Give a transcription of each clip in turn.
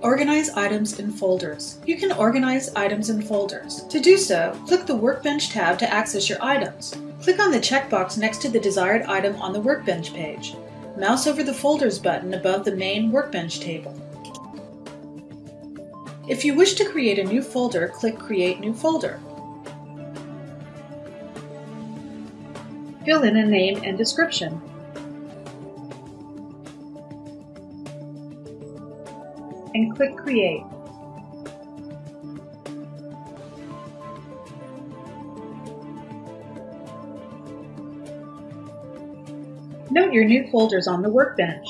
Organize items in folders. You can organize items in folders. To do so, click the Workbench tab to access your items. Click on the checkbox next to the desired item on the Workbench page. Mouse over the Folders button above the main Workbench table. If you wish to create a new folder, click Create New Folder. Fill in a name and description. And click Create. Note your new folders on the workbench.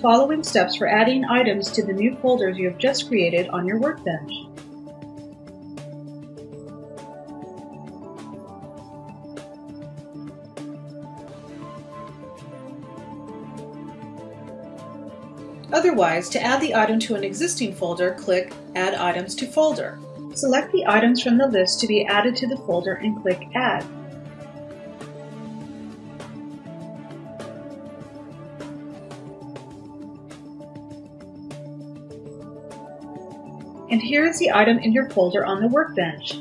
Following steps for adding items to the new folders you have just created on your workbench. Otherwise, to add the item to an existing folder, click Add Items to Folder. Select the items from the list to be added to the folder and click Add. And here is the item in your folder on the workbench.